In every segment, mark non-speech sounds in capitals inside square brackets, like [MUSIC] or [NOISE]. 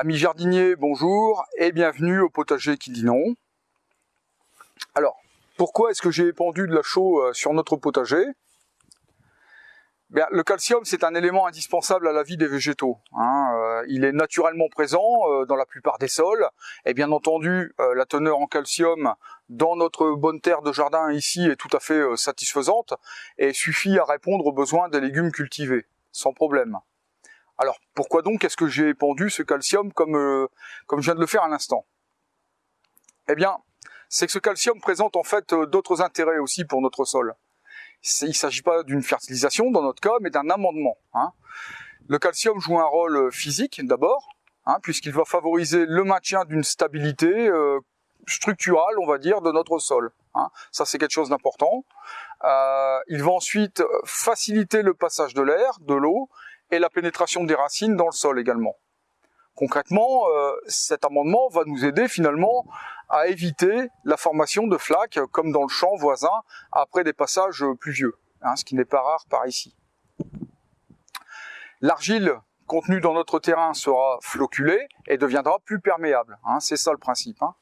Amis jardiniers, bonjour et bienvenue au potager qui dit non. Alors, pourquoi est-ce que j'ai épandu de la chaux euh, sur notre potager? Bien, Le calcium, c'est un élément indispensable à la vie des végétaux. Hein. Euh, il est naturellement présent euh, dans la plupart des sols. Et bien entendu, la teneur en calcium dans notre bonne terre de jardin ici est tout à fait satisfaisante et suffit à répondre aux besoins des légumes cultivés, sans problème. Alors pourquoi donc est-ce que j'ai épandu ce calcium comme, euh, comme je viens de le faire à l'instant? Eh bien, c'est que ce calcium présente en fait euh, d'autres intérêts aussi pour notre sol. Il ne s'agit pas d'une fertilisation dans notre cas, mais d'un amendement. Hein. Le calcium joue un rôle euh, physique d'abord, hein, puisqu'il va favoriser le maintien d'une stabilité structurale, on va dire, de notre sol. Hein. Ça, c'est quelque chose d'important. il va ensuite faciliter le passage de l'air, de l'eau, et la pénétration des racines dans le sol également. Concrètement, euh, cet amendement va nous aider finalement à éviter la formation de flaques comme dans le champ voisin après des passages pluvieux, hein, ce qui n'est pas rare par ici. L'argile contenue dans notre terrain sera floculée et deviendra plus perméable. Hein, c'est ça le principe. Hein.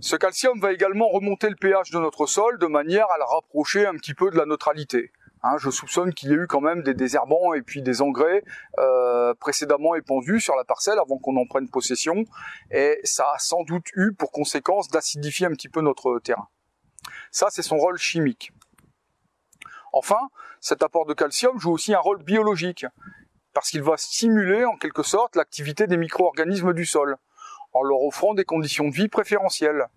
Ce calcium va également remonter le pH de notre sol de manière à le rapprocher un petit peu de la neutralité. Hein, je soupçonne qu'il y ait eu quand même des désherbants et puis des engrais euh, précédemment épandus sur la parcelle avant qu'on en prenne possession. Et ça a sans doute eu pour conséquence d'acidifier un petit peu notre terrain. Ça, c'est son rôle chimique. Enfin, cet apport de calcium joue aussi un rôle biologique, parce qu'il va stimuler en quelque sorte l'activité des micro-organismes du sol, en leur offrant des conditions de vie préférentielles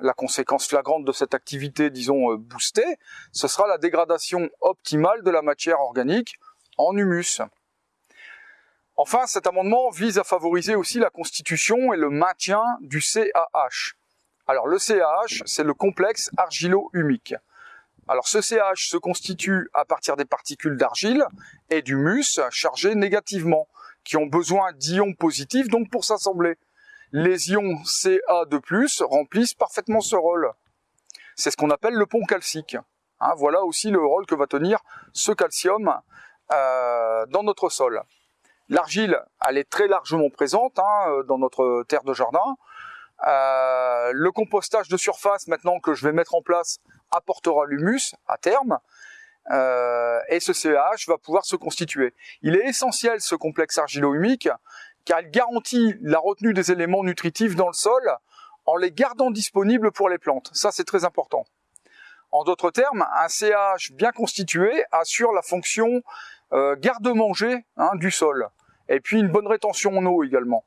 la conséquence flagrante de cette activité, disons, euh, boostée, ce sera la dégradation optimale de la matière organique en humus. Enfin, cet amendement vise à favoriser aussi la constitution et le maintien du CAH. Alors le CAH, c'est le complexe argilo-humique. Alors ce CAH se constitue à partir des particules d'argile et d'humus chargées négativement, qui ont besoin d'ions positifs donc pour s'assembler les ions Ca2+, remplissent parfaitement ce rôle. C'est ce qu'on appelle le pont calcique. Hein, voilà aussi le rôle que va tenir ce calcium euh, dans notre sol. L'argile, elle est très largement présente hein, euh, dans notre terre de jardin. Euh, le compostage de surface maintenant que je vais mettre en place apportera l'humus à terme. et ce CAH va pouvoir se constituer. Il est essentiel ce complexe argilo-humique car elle garantit la retenue des éléments nutritifs dans le sol en les gardant disponibles pour les plantes. Ça, c'est très important. En d'autres termes, un CH bien constitué assure la fonction euh, garde-manger hein, du sol, et puis une bonne rétention en eau également.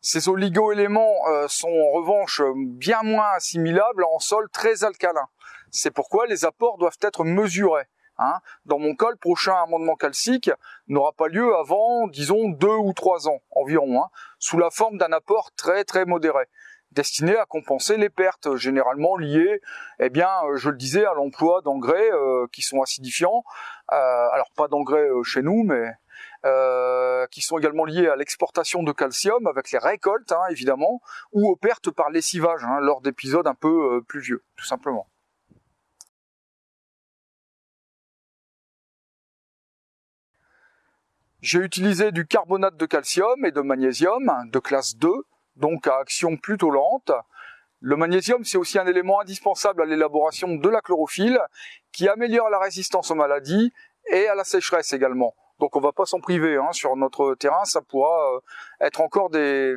Ces oligo-éléments euh, sont en revanche bien moins assimilables en sol très alcalin. C'est pourquoi les apports doivent être mesurés. Hein. Dans mon cas, le prochain amendement calcique n'aura pas lieu avant, disons, deux ou trois ans environ, hein, sous la forme d'un apport très très modéré destiné à compenser les pertes généralement liées, eh bien, euh, je le disais, à l'emploi d'engrais euh, qui sont acidifiants. Euh, alors pas d'engrais chez nous, mais qui sont également liés à l'exportation de calcium avec les récoltes, hein, évidemment, ou aux pertes par lessivage lors d'épisodes un peu pluvieux, tout simplement. J'ai utilisé du carbonate de calcium et de magnésium de classe 2, donc à action plutôt lente. Le magnésium, c'est aussi un élément indispensable à l'élaboration de la chlorophylle, qui améliore la résistance aux maladies et à la sécheresse également. Donc on va pas s'en priver, hein. sur notre terrain, ça pourra euh, être encore des,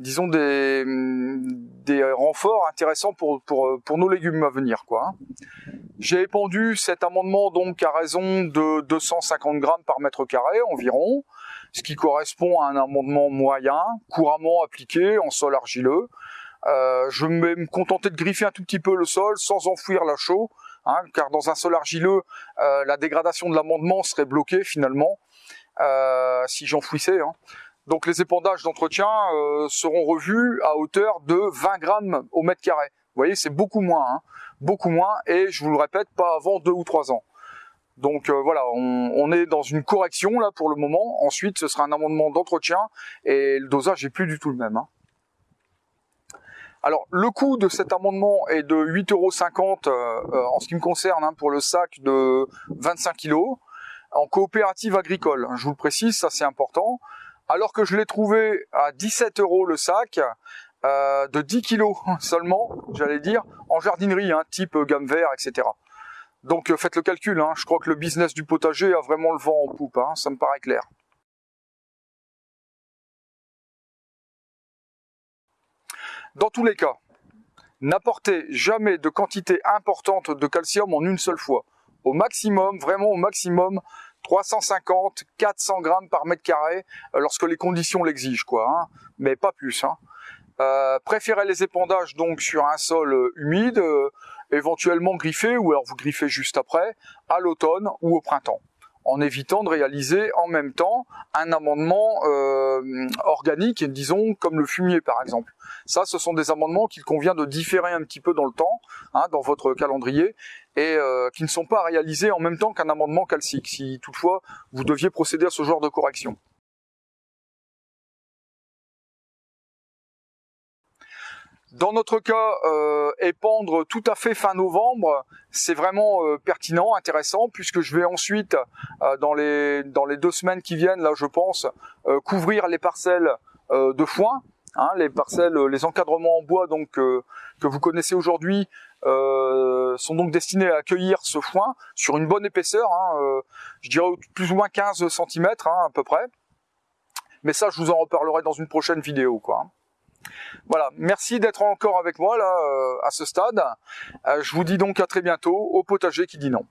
disons des, des renforts intéressants pour, pour, pour nos légumes à venir. quoi. Hein. J'ai épandu cet amendement donc à raison de 250 grammes par mètre carré environ, ce qui correspond à un amendement moyen, couramment appliqué en sol argileux. Euh, je vais me contenter de griffer un tout petit peu le sol sans enfouir la chaux, hein, car dans un sol argileux, euh, la dégradation de l'amendement serait bloquée finalement euh, si j'enfouissais. Hein. Donc les épandages d'entretien seront revus à hauteur de 20 grammes au mètre carré. Vous voyez, c'est beaucoup moins. Hein beaucoup moins, et je vous le répète, pas avant deux ou trois ans. Donc euh, voilà, on, est dans une correction là pour le moment. Ensuite, ce sera un amendement d'entretien et le dosage n'est plus du tout le même. Hein. Alors le coût de cet amendement est de 8,50€ euh, euh, en ce qui me concerne hein, pour le sac de 25 kg en coopérative agricole. Je vous le précise, ça c'est important. Alors que je l'ai trouvé à 17 euros le sac, euh, de 10 kilos [LAUGHS] seulement, j'allais dire, en jardinerie, hein, type gamme vert, etc. Donc euh, faites le calcul, hein, je crois que le business du potager a vraiment le vent en poupe, hein, ça me paraît clair. Dans tous les cas, n'apportez jamais de quantité importante de calcium en une seule fois. Au maximum, vraiment au maximum, 350, 400 grammes par mètre carré, euh, lorsque les conditions l'exigent, quoi. Hein. mais pas plus. Hein. Euh, préférez les épandages donc sur un sol euh, humide, éventuellement griffé, ou alors vous griffez juste après, à l'automne ou au printemps en évitant de réaliser en même temps un amendement organique, disons comme le fumier par exemple. Ça, ce sont des amendements qu'il convient de différer un petit peu dans le temps, hein, dans votre calendrier, et qui ne sont pas réalisés en même temps qu'un amendement calcique, si toutefois vous deviez procéder à ce genre de correction. Dans notre cas, euh, épandre tout à fait fin novembre, c'est vraiment euh, pertinent, intéressant, puisque je vais ensuite, euh, dans, les, dans les deux semaines qui viennent, là je pense, couvrir les parcelles de foin, hein, les parcelles, les encadrements en bois donc que vous connaissez aujourd'hui sont donc destinés à accueillir ce foin sur une bonne épaisseur, hein, je dirais plus ou moins 15 cm hein, à peu près. Mais ça, je vous en reparlerai dans une prochaine vidéo. quoi. Voilà, merci d'être encore avec moi là euh, à ce stade. Euh, je vous dis donc à très bientôt au potager qui dit non.